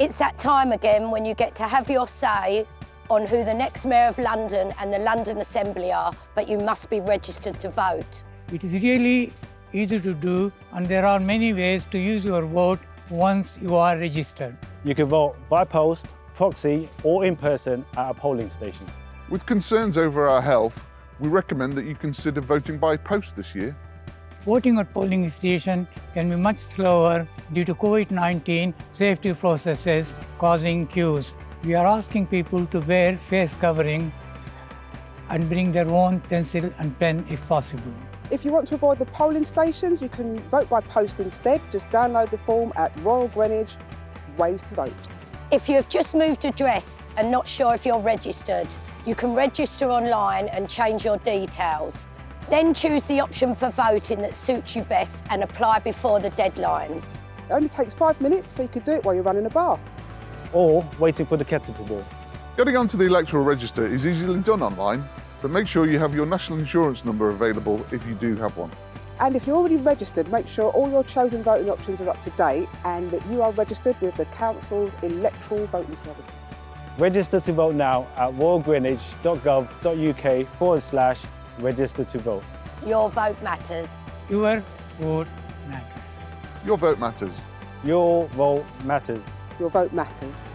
It's that time again when you get to have your say on who the next Mayor of London and the London Assembly are, but you must be registered to vote. It is really easy to do and there are many ways to use your vote once you are registered. You can vote by post, proxy or in person at a polling station. With concerns over our health, we recommend that you consider voting by post this year. Voting at polling station can be much slower due to COVID-19 safety processes causing queues. We are asking people to wear face covering and bring their own pencil and pen if possible. If you want to avoid the polling stations, you can vote by post instead. Just download the form at Royal Greenwich Ways to Vote. If you have just moved address and not sure if you're registered, you can register online and change your details. Then choose the option for voting that suits you best and apply before the deadlines. It only takes five minutes, so you could do it while you're running a bath. Or waiting for the kettle to boil. Getting onto the electoral register is easily done online, but make sure you have your national insurance number available if you do have one. And if you're already registered, make sure all your chosen voting options are up to date and that you are registered with the Council's electoral voting services. Register to vote now at royalgreenwich.gov.uk forward slash register to vote. Your vote matters. Your vote matters. Your vote matters. Your vote matters. Your vote matters.